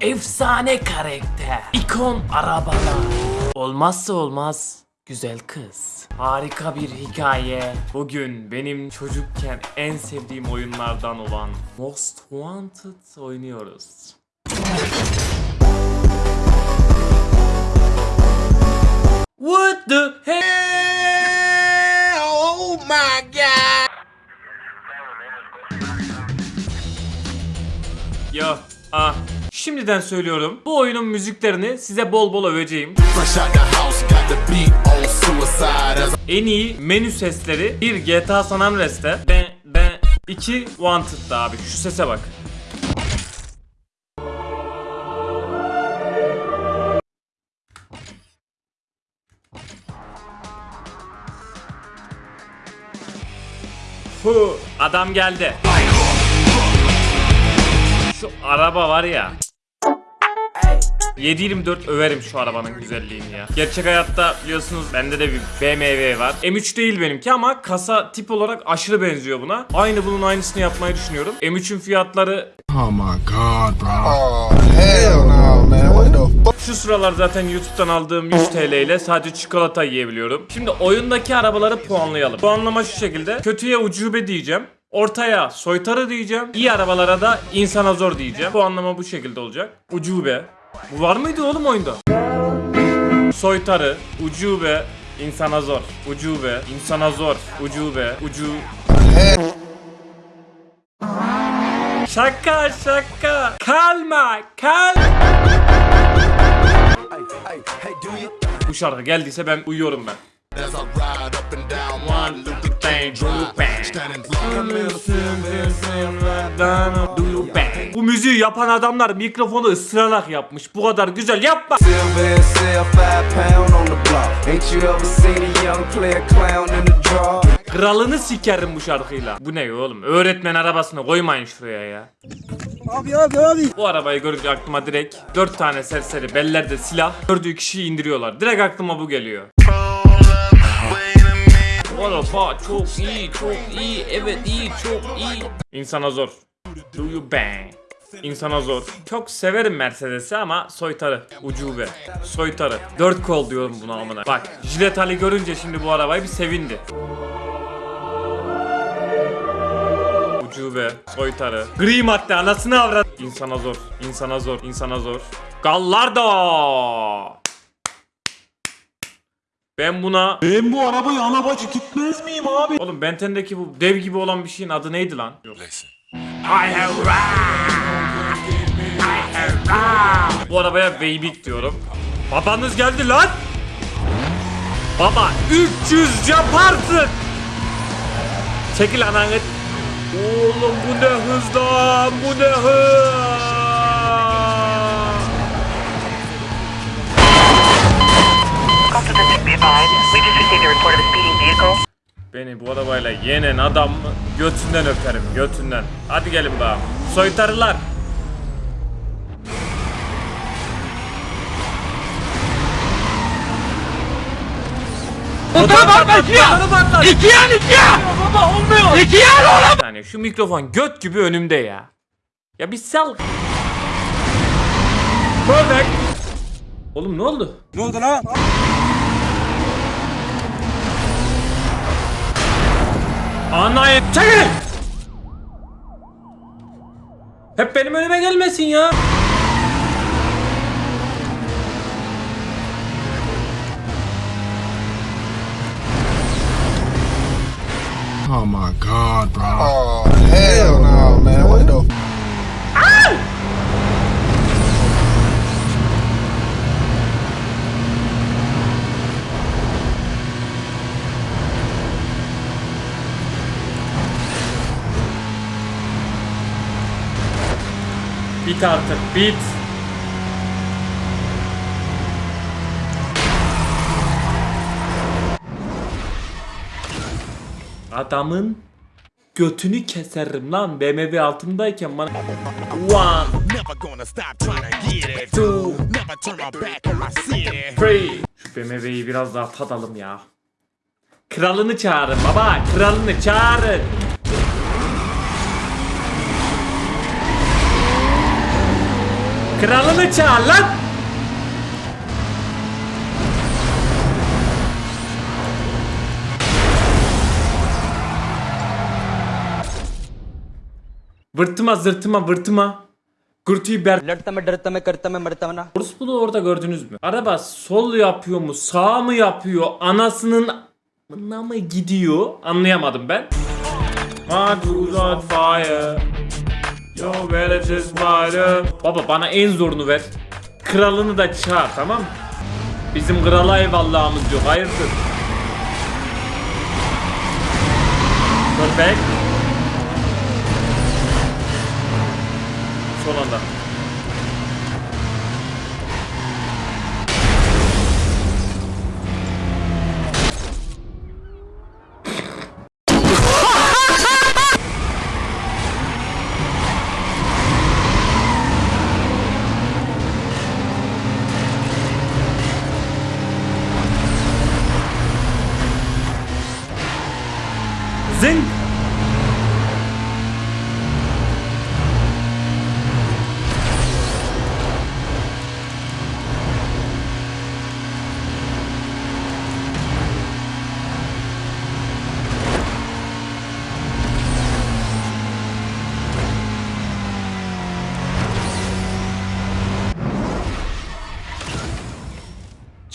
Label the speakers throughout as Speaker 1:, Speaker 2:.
Speaker 1: Efsane karakter. İkon arabalar. Olmazsa olmaz. Güzel kız. Harika bir hikaye. Bugün benim çocukken en sevdiğim oyunlardan olan Most Wanted oynuyoruz. What the hell? Oh my god! Yo, ah. Şimdiden söylüyorum. Bu oyunun müziklerini size bol bol öveceğim. En iyi menü sesleri bir GTA San Andreas'te. Ben ben 2 Wanted'da abi. Şu sese bak. Hu, adam geldi. Şu araba var ya. 724 överim şu arabanın güzelliğini ya. Gerçek hayatta biliyorsunuz bende de bir BMW var. M3 değil benimki ama kasa tip olarak aşırı benziyor buna. Aynı bunun aynısını yapmayı düşünüyorum. M3'ün fiyatları
Speaker 2: Oh my god, bro. Oh, hell no, man. What the fuck?
Speaker 1: şu sıralar zaten YouTube'dan aldığım 100 TL ile sadece çikolata yiyebiliyorum. Şimdi oyundaki arabaları puanlayalım. Puanlama şu şekilde. Kötüye ucube diyeceğim. Ortaya soytarı diyeceğim. İyi arabalara da insana zor diyeceğim. Puanlama bu şekilde olacak. Ucube. Bu var mıydı oğlum oyunda? Soytarı, ucube, insana zor. Ucube, insana zor. Ucube, ucu... Şaka şaka. Kalma, kal. Bu şarkı geldiyse ben uyuyorum ben. Bu müziği yapan adamlar mikrofonu ısırarak yapmış. Bu kadar güzel yapma. Kralını sikerim bu şarkıyla. Bu ne oğlum? Öğretmen arabasını koymayın şuraya ya.
Speaker 3: Abi abi abi.
Speaker 1: Bu arabayı görünce aklıma direkt 4 tane serseri bellerde silah gördüğü kişiyi indiriyorlar. Direkt aklıma bu geliyor. Araba çok iyi, çok iyi, evet iyi, çok iyi. İnsana zor. Do you bang? İnsana zor. Çok severim Mercedes'i ama soytarı. Ucube. Soytarı. Dört kol diyorum buna amına. Bak Jilet Ali görünce şimdi bu arabayı bir sevindi. Ucube. Soytarı. Gri madde anasını avrat. İnsana zor. İnsana zor. İnsana zor. Gallardo. Ben buna...
Speaker 3: Ben bu arabayı ana bacı gitmez miyim abi?
Speaker 1: Oğlum Benten'deki bu dev gibi olan bir şeyin adı neydi lan?
Speaker 2: Listen.
Speaker 1: Bu arabaya Weybik diyorum. Babanız geldi lan. Baba 300 yaparsın. Çekil ananı. Oğlum bu ne hız lan bu ne hız.
Speaker 4: We just received a report of a speeding vehicle.
Speaker 1: Beni bu arabayla yenen adam götünden öperim götünden. Hadi gelin bakalım. Soytarılar.
Speaker 3: İki yan iki yan. Baba olmuyor. İki yan oğlum.
Speaker 1: Saniye şu mikrofon göt gibi önümde ya. Ya bir sal. Perfect. Oğlum ne oldu?
Speaker 3: Ne oldu lan?
Speaker 1: Anayı çekil! Hep benim önüme gelmesin ya.
Speaker 2: Oh my god, bro. Oh,
Speaker 1: Bit artık bit. Adamın götünü keserim lan. BMW altımdayken bana One, two, three. Şu BMW'yi biraz daha tadalım ya. Kralını çağırın baba kralını çağırın Kralını çağır lan. Vırtıma zırtıma vırtıma. Gürtüyü ber...
Speaker 5: Lırtama dırtama kırtama mırtama.
Speaker 1: Orospu'nu orada gördünüz mü? Araba sol yapıyor mu sağ mı yapıyor anasının... Mına mı gidiyor anlayamadım ben. Mad fire. Yo where it is fire. Baba bana en zorunu ver. Kralını da çağır tamam? Bizim krala eyvallahımız yok hayırdır. Perfect. Son anda. 全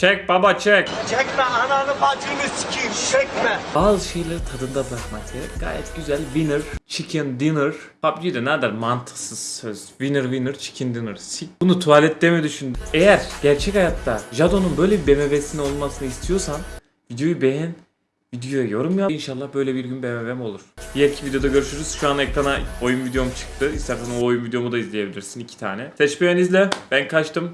Speaker 1: Çek baba çek.
Speaker 3: Çekme ananı bacını sikeyim çekme.
Speaker 1: Bazı şeyleri tadında bırakmak gerek. Gayet güzel. Winner, chicken dinner. PUBG'de ne kadar mantıksız söz. Winner winner chicken dinner. Sik. Bunu tuvalette mi düşündün? Eğer gerçek hayatta Jado'nun böyle bir BMW'sinin olmasını istiyorsan videoyu beğen. Videoya yorum yap. İnşallah böyle bir gün BMW'm olur. Diğerki videoda görüşürüz. Şu an ekrana oyun videom çıktı. İstersen o oyun videomu da izleyebilirsin. iki tane. Seç beğen izle. Ben kaçtım.